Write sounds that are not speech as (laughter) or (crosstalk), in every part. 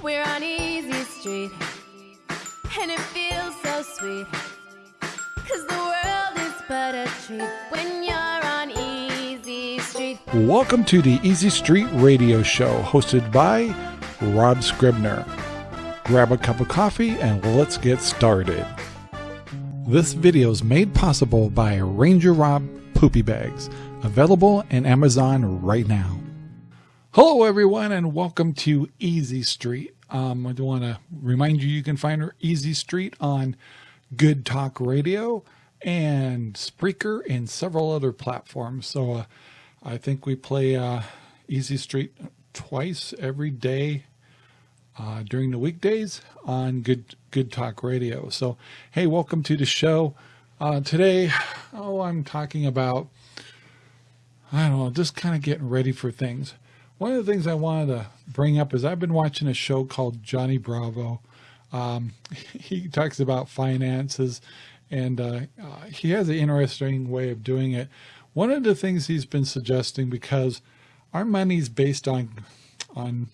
We're on Easy Street, and it feels so sweet. Cause the world is but a treat when you're on Easy Street. Welcome to the Easy Street Radio Show, hosted by Rob Scribner. Grab a cup of coffee and let's get started. This video is made possible by Ranger Rob Poopy Bags, available in Amazon right now. Hello, everyone, and welcome to Easy Street. Um, I do want to remind you you can find Easy Street on Good Talk Radio and Spreaker and several other platforms. So uh, I think we play uh, Easy Street twice every day uh, during the weekdays on Good Good Talk Radio. So hey, welcome to the show. Uh, today, oh, I'm talking about I don't know, just kind of getting ready for things. One of the things I wanted to bring up is I've been watching a show called Johnny Bravo. Um, (laughs) he talks about finances and uh, uh, he has an interesting way of doing it. One of the things he's been suggesting, because our money's based on, on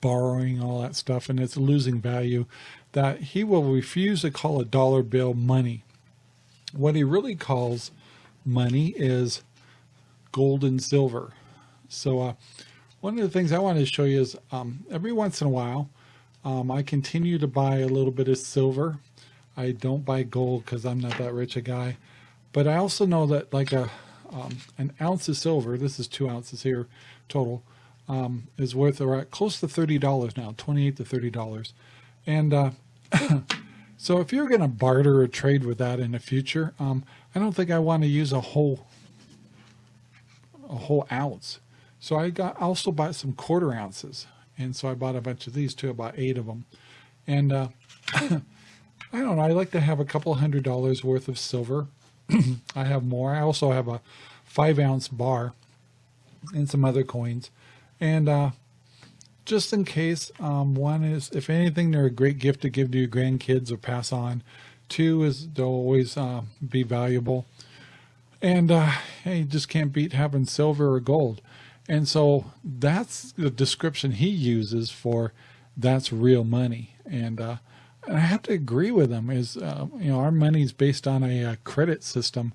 borrowing all that stuff and it's losing value, that he will refuse to call a dollar bill money. What he really calls money is gold and silver. So uh, one of the things I wanted to show you is um, every once in a while, um, I continue to buy a little bit of silver. I don't buy gold because I'm not that rich a guy. But I also know that like a um, an ounce of silver, this is two ounces here total, um, is worth around close to $30 now, 28 to $30. And uh, (laughs) so if you're going to barter or trade with that in the future, um, I don't think I want to use a whole a whole ounce. So I got also bought some quarter ounces. And so I bought a bunch of these too, about eight of them. And uh, (coughs) I don't know, I like to have a couple hundred dollars worth of silver. (clears throat) I have more. I also have a five ounce bar and some other coins. And uh, just in case, um, one is, if anything, they're a great gift to give to your grandkids or pass on. Two is they'll always uh, be valuable. And uh, you just can't beat having silver or gold. And so that's the description he uses for that's real money. And, uh, and I have to agree with him is, uh, you know, our money is based on a, a uh, credit system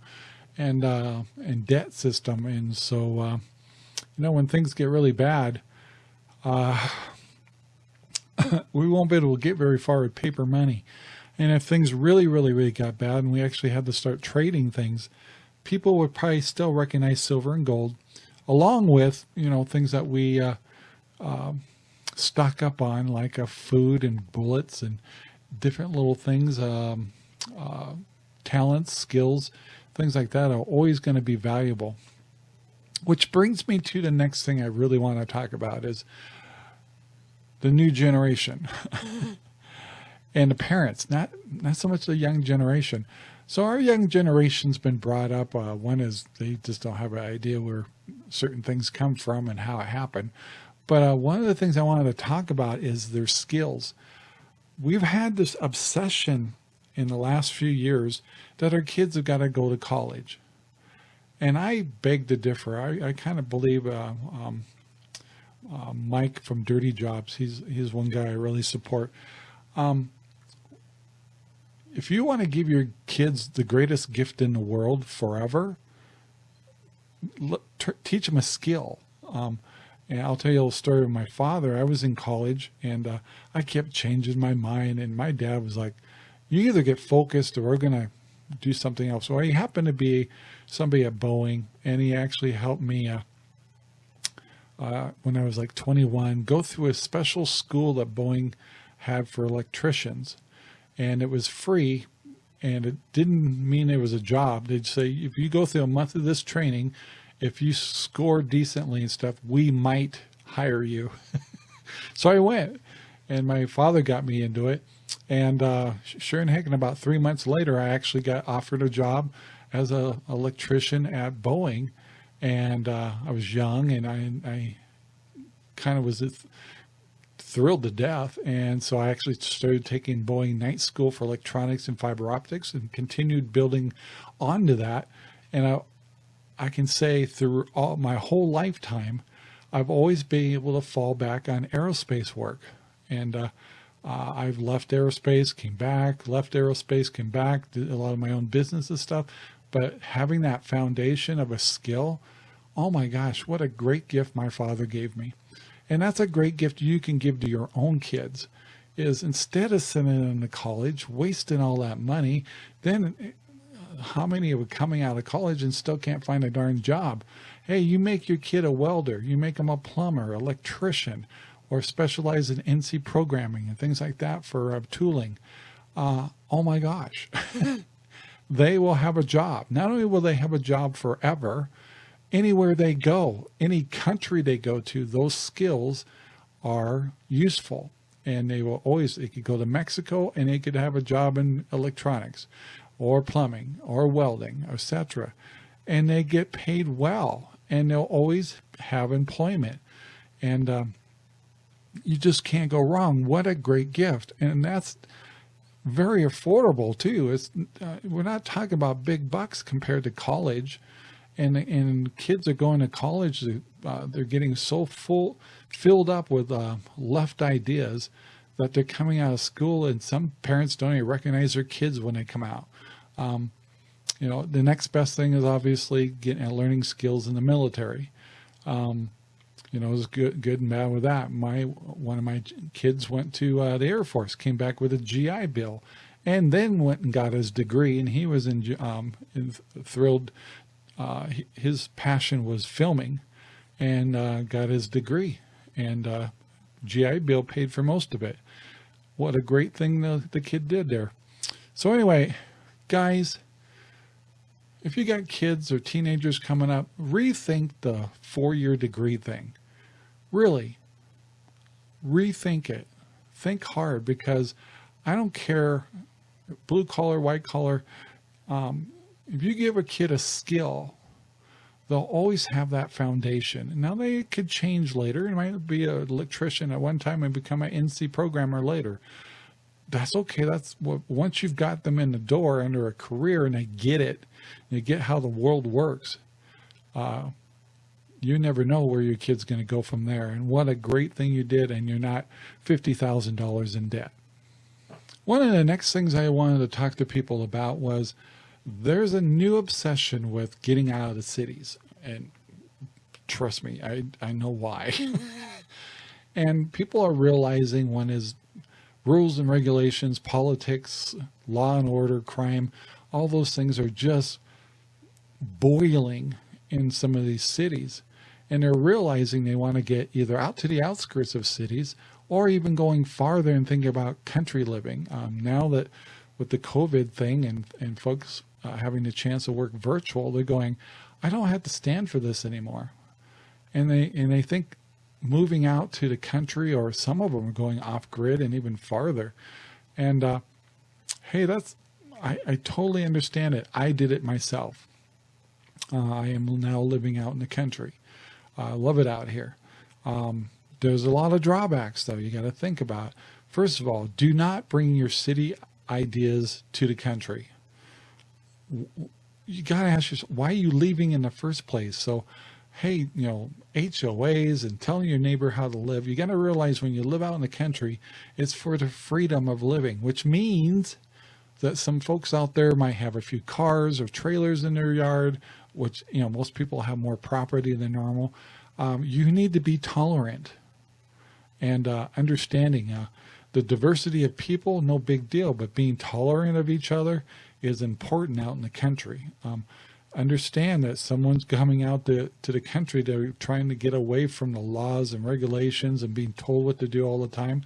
and, uh, and debt system. And so, uh, you know, when things get really bad, uh, (laughs) we won't be able to get very far with paper money. And if things really, really, really got bad and we actually had to start trading things, people would probably still recognize silver and gold along with, you know, things that we uh, uh, stock up on like a food and bullets and different little things, um, uh, talents, skills, things like that are always going to be valuable. Which brings me to the next thing I really want to talk about is the new generation (laughs) and the parents, not, not so much the young generation. So our young generation's been brought up. Uh, one is they just don't have an idea where certain things come from and how it happened. But uh, one of the things I wanted to talk about is their skills. We've had this obsession in the last few years that our kids have got to go to college. And I beg to differ. I, I kind of believe uh, um, uh, Mike from Dirty Jobs, he's, he's one guy I really support. Um, if you want to give your kids the greatest gift in the world forever, teach them a skill. Um, and I'll tell you a little story of my father. I was in college and uh, I kept changing my mind. And my dad was like, you either get focused or we're going to do something else. So he happened to be somebody at Boeing and he actually helped me uh, uh, when I was like 21, go through a special school that Boeing had for electricians. And it was free and it didn't mean it was a job. They'd say, if you go through a month of this training, if you score decently and stuff, we might hire you. (laughs) so I went and my father got me into it. And uh, sure and heck, in about three months later, I actually got offered a job as a electrician at Boeing. And uh, I was young and I, I kind of was thrilled to death. And so I actually started taking Boeing night school for electronics and fiber optics and continued building onto that. And I, I can say through all my whole lifetime, I've always been able to fall back on aerospace work. And uh, uh, I've left aerospace, came back, left aerospace, came back, did a lot of my own business and stuff. But having that foundation of a skill, oh my gosh, what a great gift my father gave me. And that's a great gift you can give to your own kids is instead of sending them to college, wasting all that money, then uh, how many are coming out of college and still can't find a darn job? Hey, you make your kid a welder, you make them a plumber, electrician, or specialize in NC programming and things like that for uh, tooling. Uh, oh my gosh, (laughs) (laughs) they will have a job. Not only will they have a job forever, anywhere they go, any country they go to, those skills are useful and they will always, they could go to Mexico and they could have a job in electronics or plumbing or welding, etc. And they get paid well and they'll always have employment. And um, you just can't go wrong. What a great gift. And that's very affordable too. It's uh, We're not talking about big bucks compared to college and and kids are going to college uh, they're getting so full filled up with uh, left ideas that they're coming out of school and some parents don't even recognize their kids when they come out um, you know the next best thing is obviously getting uh, learning skills in the military um, you know, it was good, good and bad with that. My one of my kids went to uh, the Air Force, came back with a GI Bill, and then went and got his degree. And he was in, um, thrilled uh, his passion was filming and uh, got his degree and uh, GI Bill paid for most of it. What a great thing the, the kid did there. So anyway, guys, if you got kids or teenagers coming up, rethink the four-year degree thing. Really, rethink it. Think hard because I don't care, blue collar, white collar, um, if you give a kid a skill, they'll always have that foundation. Now they could change later. It might be an electrician at one time and become an NC programmer later. That's okay. That's what, once you've got them in the door under a career and they get it, they get how the world works. Uh, you never know where your kid's going to go from there. And what a great thing you did. And you're not $50,000 in debt. One of the next things I wanted to talk to people about was there's a new obsession with getting out of the cities. And trust me, I, I know why. (laughs) (laughs) and people are realizing when is rules and regulations, politics, law and order, crime, all those things are just boiling in some of these cities. And they're realizing they want to get either out to the outskirts of cities or even going farther and thinking about country living. Um, now that with the COVID thing and, and folks uh, having the chance to work virtual, they're going, I don't have to stand for this anymore. And they, and they think moving out to the country or some of them are going off grid and even farther. And, uh, Hey, that's, I, I totally understand it. I did it myself. Uh, I am now living out in the country. I love it out here. Um, there's a lot of drawbacks though. You got to think about, first of all, do not bring your city ideas to the country you got to ask yourself, why are you leaving in the first place? So, hey, you know, HOAs and telling your neighbor how to live, you got to realize when you live out in the country, it's for the freedom of living, which means that some folks out there might have a few cars or trailers in their yard, which, you know, most people have more property than normal. Um, you need to be tolerant and uh, understanding uh, the diversity of people, no big deal, but being tolerant of each other is important out in the country. Um, understand that someone's coming out to, to the country, they're trying to get away from the laws and regulations and being told what to do all the time.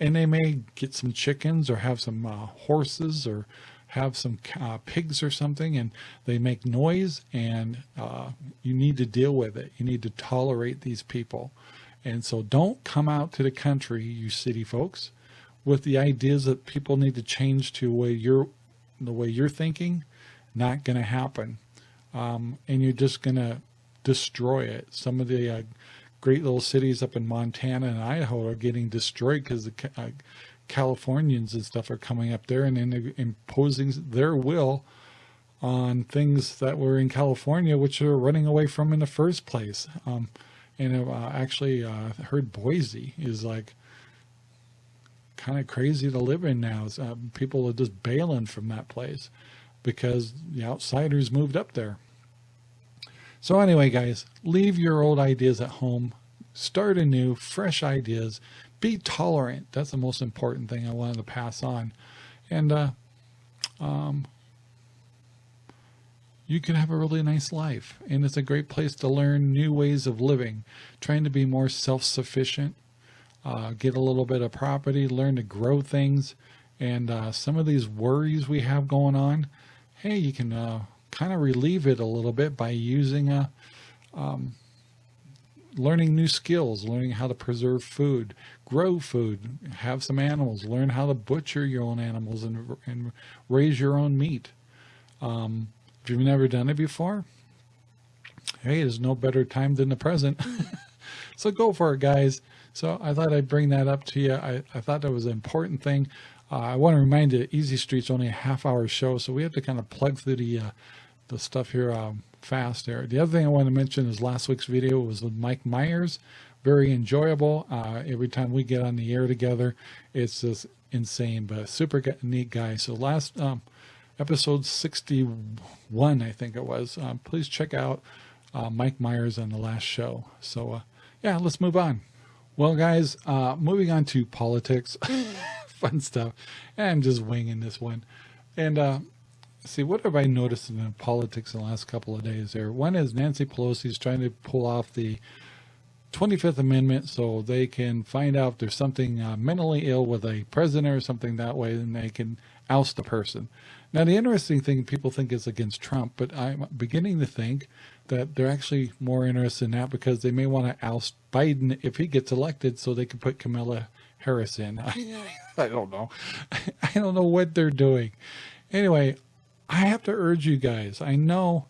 And they may get some chickens or have some uh, horses or have some uh, pigs or something and they make noise and uh, you need to deal with it. You need to tolerate these people. And so don't come out to the country, you city folks, with the ideas that people need to change to where you're the way you're thinking, not going to happen. Um, and you're just going to destroy it. Some of the uh, great little cities up in Montana and Idaho are getting destroyed because the uh, Californians and stuff are coming up there and imposing their will on things that were in California, which are running away from in the first place. Um, And uh, actually uh, heard Boise is like kind of crazy to live in now. Uh, people are just bailing from that place because the outsiders moved up there. So anyway, guys, leave your old ideas at home. Start anew, fresh ideas. Be tolerant. That's the most important thing I wanted to pass on. And uh, um, you can have a really nice life. And it's a great place to learn new ways of living, trying to be more self-sufficient, uh, get a little bit of property, learn to grow things. And uh, some of these worries we have going on, hey, you can uh, kind of relieve it a little bit by using a, um, learning new skills, learning how to preserve food, grow food, have some animals, learn how to butcher your own animals and, and raise your own meat. Um, if you've never done it before, hey, there's no better time than the present. (laughs) so go for it, guys. So I thought I'd bring that up to you. I, I thought that was an important thing. Uh, I want to remind you, Easy Street's only a half hour show, so we have to kind of plug through the uh, the stuff here um, fast there. The other thing I want to mention is last week's video was with Mike Myers. Very enjoyable. Uh, every time we get on the air together, it's just insane, but super neat guy. So last um, episode 61, I think it was. Um, please check out uh, Mike Myers on the last show. So uh, yeah, let's move on. Well, guys, uh, moving on to politics, (laughs) fun stuff. I'm just winging this one. And uh, see, what have I noticed in politics in the last couple of days there? One is Nancy Pelosi is trying to pull off the 25th Amendment so they can find out if there's something uh, mentally ill with a president or something that way, and they can oust the person. Now, the interesting thing people think is against Trump, but I'm beginning to think that they're actually more interested in that because they may want to oust Biden if he gets elected so they can put Kamala Harris in. (laughs) I don't know. (laughs) I don't know what they're doing. Anyway, I have to urge you guys. I know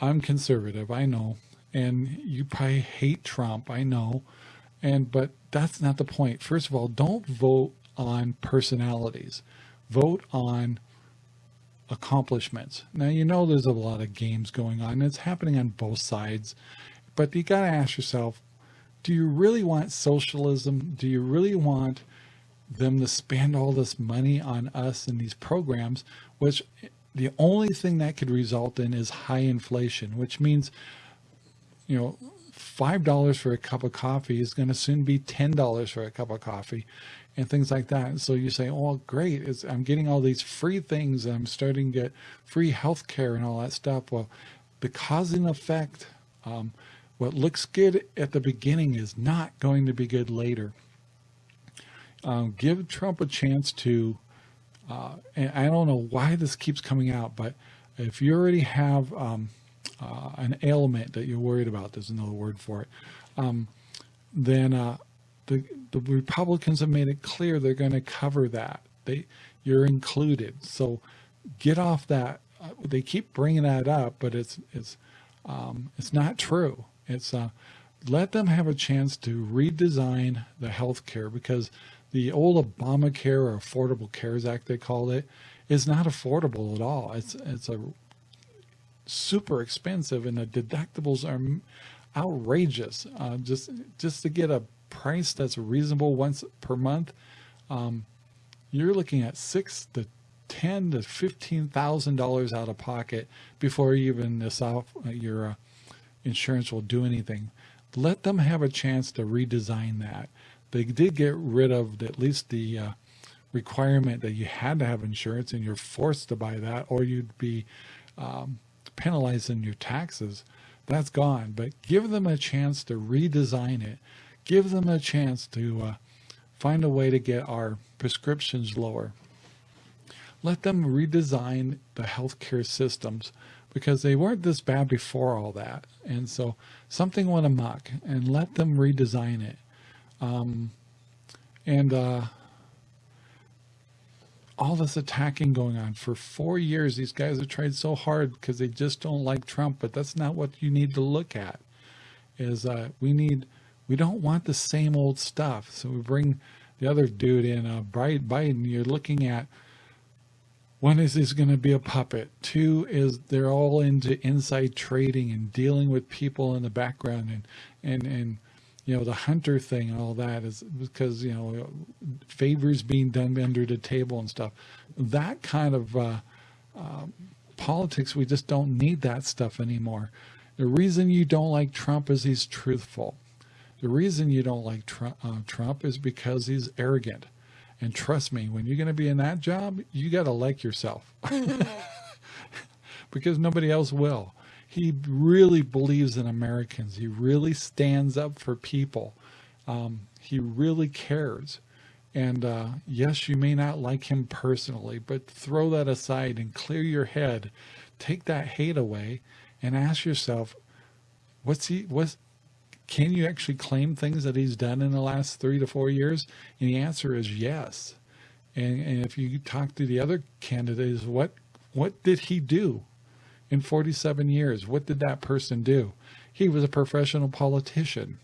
I'm conservative. I know. And you probably hate Trump. I know. And, but that's not the point. First of all, don't vote on personalities. Vote on accomplishments. Now, you know, there's a lot of games going on. And It's happening on both sides, but you got to ask yourself, do you really want socialism? Do you really want them to spend all this money on us and these programs, which the only thing that could result in is high inflation, which means, you know, $5 for a cup of coffee is going to soon be $10 for a cup of coffee and things like that. And so you say, oh, great, it's, I'm getting all these free things. I'm starting to get free health care and all that stuff. Well, the cause and effect, um, what looks good at the beginning is not going to be good later. Um, give Trump a chance to, uh, and I don't know why this keeps coming out, but if you already have um, uh, an ailment that you're worried about, there's another word for it, um, then uh, the, the Republicans have made it clear they're going to cover that. They, you're included. So get off that. Uh, they keep bringing that up, but it's, it's, um, it's not true. It's, uh, let them have a chance to redesign the health care because the old Obamacare or Affordable Cares Act, they called it, is not affordable at all. It's, it's a super expensive and the deductibles are outrageous. Uh, just, just to get a price that's reasonable once per month, um, you're looking at six to ten to fifteen thousand dollars out of pocket before even this off uh, your uh, insurance will do anything. Let them have a chance to redesign that. They did get rid of at least the uh, requirement that you had to have insurance and you're forced to buy that or you'd be um, penalized in your taxes. That's gone, but give them a chance to redesign it give them a chance to uh, find a way to get our prescriptions lower. Let them redesign the healthcare systems because they weren't this bad before all that. And so something went amok and let them redesign it. Um, and uh, all this attacking going on for four years, these guys have tried so hard because they just don't like Trump, but that's not what you need to look at is uh, we need we don't want the same old stuff. So we bring the other dude in, uh, Biden, you're looking at one is he's going to be a puppet. Two is they're all into inside trading and dealing with people in the background and, and and you know the hunter thing and all that is because you know favors being done under the table and stuff. That kind of uh, uh, politics we just don't need that stuff anymore. The reason you don't like trump is he's truthful. The reason you don't like trump, uh, trump is because he's arrogant. And trust me when you're going to be in that job you got to like yourself. (laughs) Because nobody else will he really believes in Americans. He really stands up for people. Um, he really cares. And uh, yes, you may not like him personally, but throw that aside and clear your head. Take that hate away and ask yourself, what's he, what's, can you actually claim things that he's done in the last three to four years? And the answer is yes. And, and if you talk to the other candidates, what, what did he do? In 47 years. What did that person do? He was a professional politician.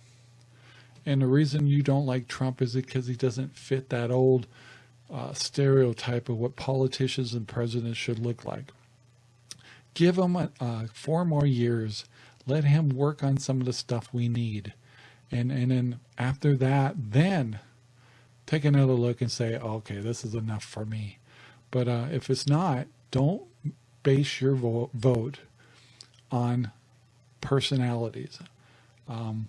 And the reason you don't like Trump is because he doesn't fit that old uh, stereotype of what politicians and presidents should look like. Give him uh, four more years. Let him work on some of the stuff we need. And, and then after that, then take another look and say, okay, this is enough for me. But uh, if it's not, don't base your vo vote on personalities. Um,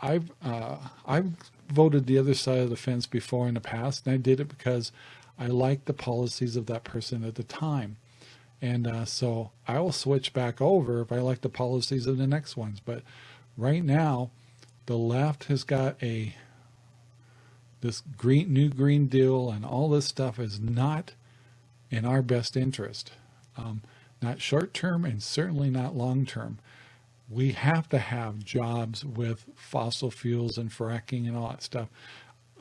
I've uh, I've voted the other side of the fence before in the past, and I did it because I liked the policies of that person at the time. And uh, so I will switch back over if I like the policies of the next ones. But right now, the left has got a this green new green deal and all this stuff is not in our best interest. Um, not short term and certainly not long term. We have to have jobs with fossil fuels and fracking and all that stuff.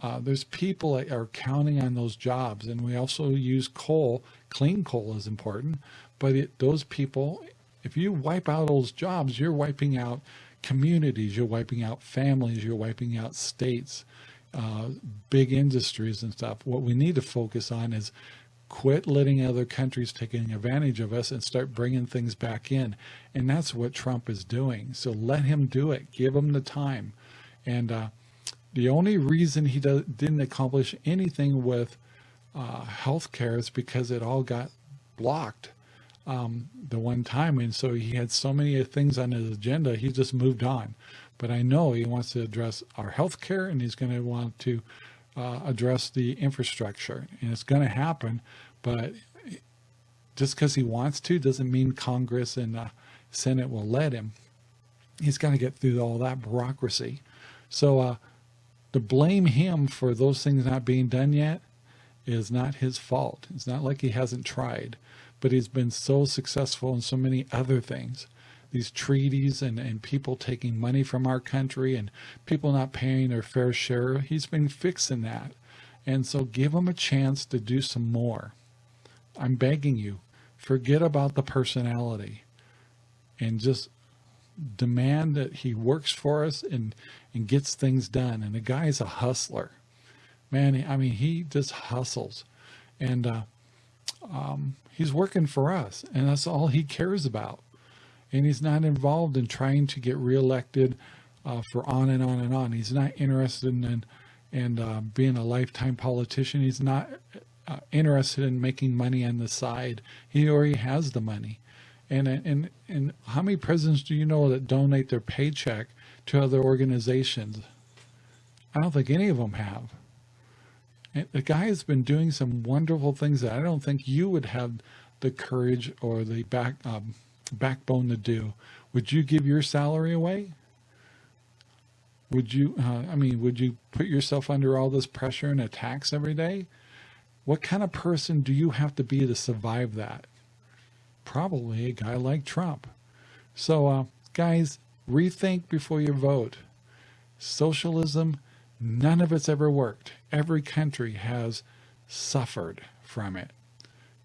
Uh, there's people that are counting on those jobs and we also use coal. Clean coal is important, but it, those people, if you wipe out those jobs, you're wiping out communities, you're wiping out families, you're wiping out states, uh, big industries and stuff. What we need to focus on is quit letting other countries taking advantage of us and start bringing things back in. And that's what Trump is doing. So let him do it. Give him the time. And uh, the only reason he didn't accomplish anything with uh, health care is because it all got blocked um, the one time. And so he had so many things on his agenda, he just moved on. But I know he wants to address our health care and he's going to want to uh, address the infrastructure. And it's going to happen but just because he wants to doesn't mean Congress and the Senate will let him. He's got to get through all that bureaucracy. So uh, to blame him for those things not being done yet is not his fault. It's not like he hasn't tried but he's been so successful in so many other things these treaties and, and people taking money from our country and people not paying their fair share. He's been fixing that. And so give him a chance to do some more. I'm begging you, forget about the personality and just demand that he works for us and, and gets things done. And the guy's a hustler. Man, I mean, he just hustles. And uh, um, he's working for us. And that's all he cares about and he's not involved in trying to get reelected uh, for on and on and on. He's not interested in, in uh, being a lifetime politician. He's not uh, interested in making money on the side. He already has the money. And, and, and how many presidents do you know that donate their paycheck to other organizations? I don't think any of them have. The guy has been doing some wonderful things that I don't think you would have the courage or the back um, backbone to do. Would you give your salary away? Would you, uh, I mean, would you put yourself under all this pressure and attacks every day? What kind of person do you have to be to survive that? Probably a guy like Trump. So, uh, guys, rethink before you vote. Socialism, none of it's ever worked. Every country has suffered from it.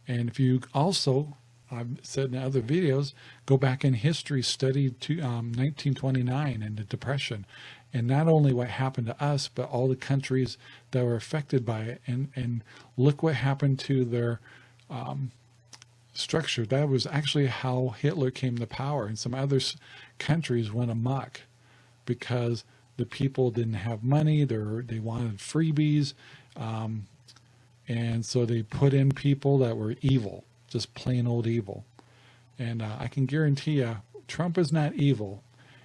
And if you also I've said in other videos, go back in history, study to um, 1929 and the Depression, and not only what happened to us, but all the countries that were affected by it, and and look what happened to their um, structure. That was actually how Hitler came to power, and some other countries went amok. because the people didn't have money. They they wanted freebies. Um, and so they put in people that were evil, just plain old evil. And uh, I can guarantee you, Trump is not evil.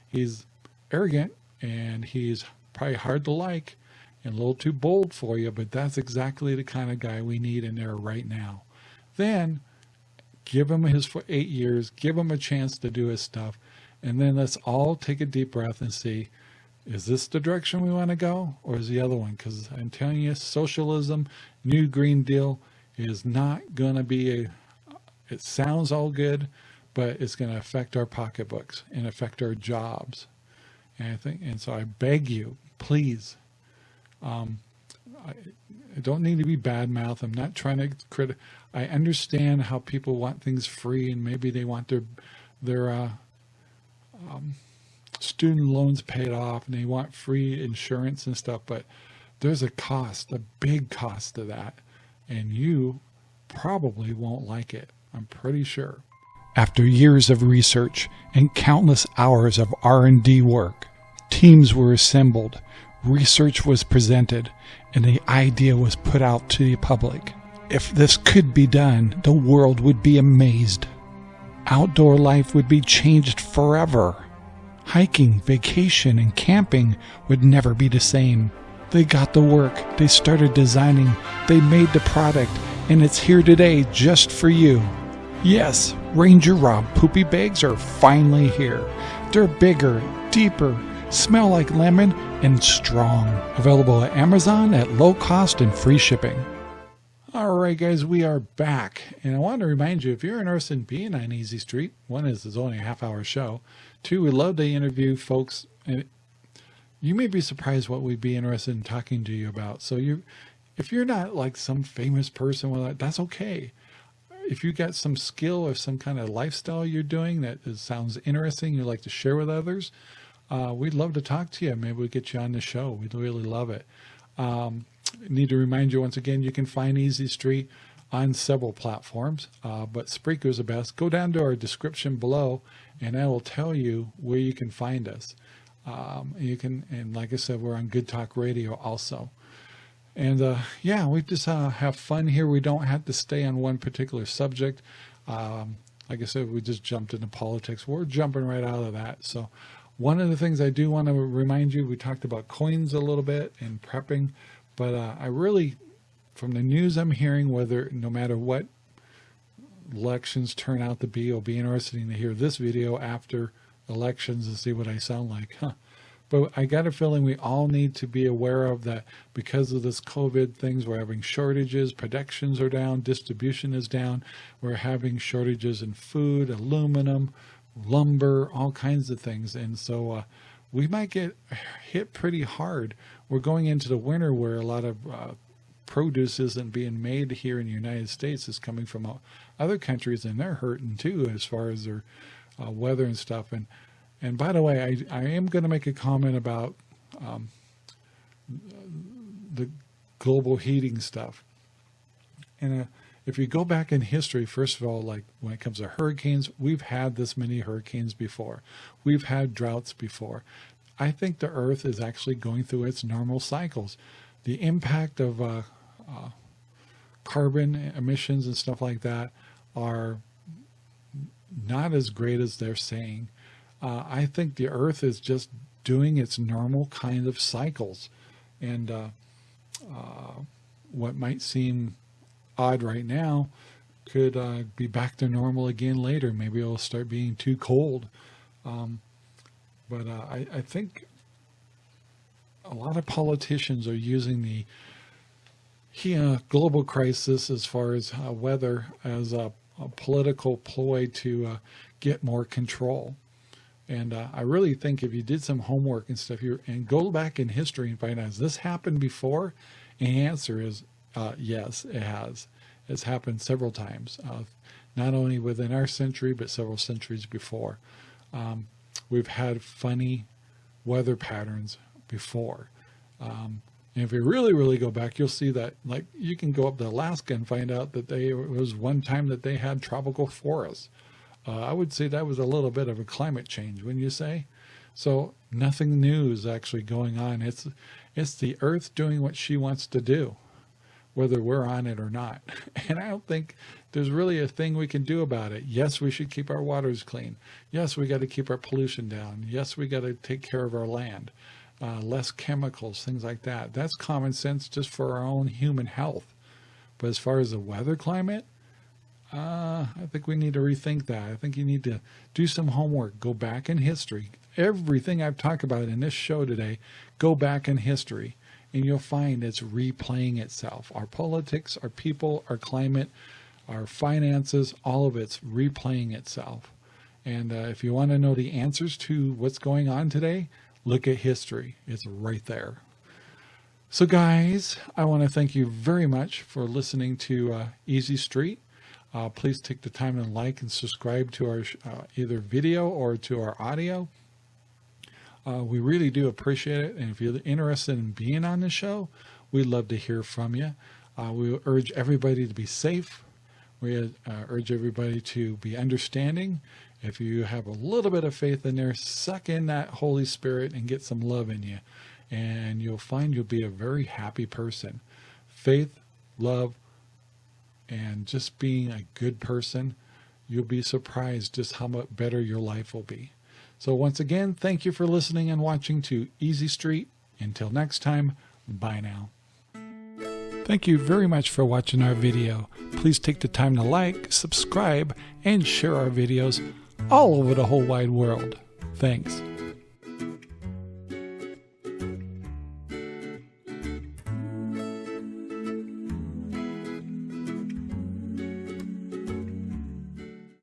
He's arrogant and he's probably hard to like and a little too bold for you, but that's exactly the kind of guy we need in there right now. Then give him his for eight years, give him a chance to do his stuff, and then let's all take a deep breath and see, is this the direction we want to go or is the other one? Because I'm telling you, socialism, New Green Deal is not going to be a, it sounds all good, but it's going to affect our pocketbooks and affect our jobs. And I think, and so I beg you, please, um, I, I don't need to be bad mouth. I'm not trying to crit. I understand how people want things free and maybe they want their, their, uh, um, student loans paid off and they want free insurance and stuff, but there's a cost, a big cost to that. And you probably won't like it. I'm pretty sure. After years of research and countless hours of R&D work, teams were assembled, research was presented, and the idea was put out to the public. If this could be done, the world would be amazed. Outdoor life would be changed forever. Hiking, vacation, and camping would never be the same. They got the work, they started designing, they made the product, and it's here today just for you. Yes, Ranger Rob poopy bags are finally here. They're bigger, deeper, smell like lemon, and strong. Available at Amazon at low cost and free shipping. All right, guys, we are back. And I want to remind you if you're interested in being on Easy Street, one is it's only a half hour show. Two, we love to interview folks. And you may be surprised what we'd be interested in talking to you about. So you, if you're not like some famous person, well, that's okay. If you got some skill or some kind of lifestyle you're doing that sounds interesting, you'd like to share with others, uh, we'd love to talk to you. Maybe we get you on the show. We'd really love it. Um, need to remind you once again, you can find Easy Street on several platforms, uh, but Spreaker is the best. Go down to our description below and I will tell you where you can find us. Um, you can, and like I said, we're on Good Talk Radio also. And uh, yeah, we just uh, have fun here. We don't have to stay on one particular subject. Um, like I said, we just jumped into politics. We're jumping right out of that. So one of the things I do want to remind you, we talked about coins a little bit and prepping. But uh, I really, from the news I'm hearing, whether no matter what elections turn out to be, it'll be interesting to hear this video after elections and see what I sound like. Huh. But I got a feeling we all need to be aware of that because of this COVID things, we're having shortages, productions are down, distribution is down. We're having shortages in food, aluminum, lumber, all kinds of things. And so uh, we might get hit pretty hard we're going into the winter where a lot of uh, produce isn't being made here in the United States. It's coming from other countries and they're hurting too as far as their uh, weather and stuff. And and by the way, I, I am going to make a comment about um, the global heating stuff. And uh, if you go back in history, first of all, like when it comes to hurricanes, we've had this many hurricanes before. We've had droughts before. I think the Earth is actually going through its normal cycles. The impact of uh, uh, carbon emissions and stuff like that are not as great as they're saying. Uh, I think the Earth is just doing its normal kind of cycles. And uh, uh, what might seem odd right now could uh, be back to normal again later. Maybe it'll start being too cold. Um, but uh, I, I think a lot of politicians are using the yeah, global crisis as far as uh, weather as a, a, political ploy to uh, get more control. And uh, I really think if you did some homework and stuff here and go back in history and find out, has this happened before? And the answer is uh, yes, it has. It's happened several times, uh, not only within our century, but several centuries before. Um, we've had funny weather patterns before. Um, and if you really, really go back, you'll see that like you can go up to Alaska and find out that they it was one time that they had tropical forests. Uh, I would say that was a little bit of a climate change, wouldn't you say? So nothing new is actually going on. It's it's the earth doing what she wants to do, whether we're on it or not. (laughs) And I don't think there's really a thing we can do about it. Yes, we should keep our waters clean. Yes, we got to keep our pollution down. Yes, we got to take care of our land. Uh, less chemicals, things like that. That's common sense just for our own human health. But as far as the weather climate, uh, I think we need to rethink that. I think you need to do some homework, go back in history. Everything I've talked about in this show today, go back in history and you'll find it's replaying itself. Our politics, our people, our climate, our finances, all of it's replaying itself. And uh, if you want to know the answers to what's going on today, look at history. It's right there. So guys, I want to thank you very much for listening to uh, Easy Street. Uh, please take the time and like and subscribe to our uh, either video or to our audio. Uh, we really do appreciate it. And if you're interested in being on the show, we'd love to hear from you. Uh, we urge everybody to be safe. We uh, urge everybody to be understanding. If you have a little bit of faith in there, suck in that Holy Spirit and get some love in you. And you'll find you'll be a very happy person. Faith, love, and just being a good person, you'll be surprised just how much better your life will be. So once again, thank you for listening and watching to Easy Street. Until next time, bye now. Thank you very much for watching our video. Please take the time to like, subscribe, and share our videos all over the whole wide world. Thanks.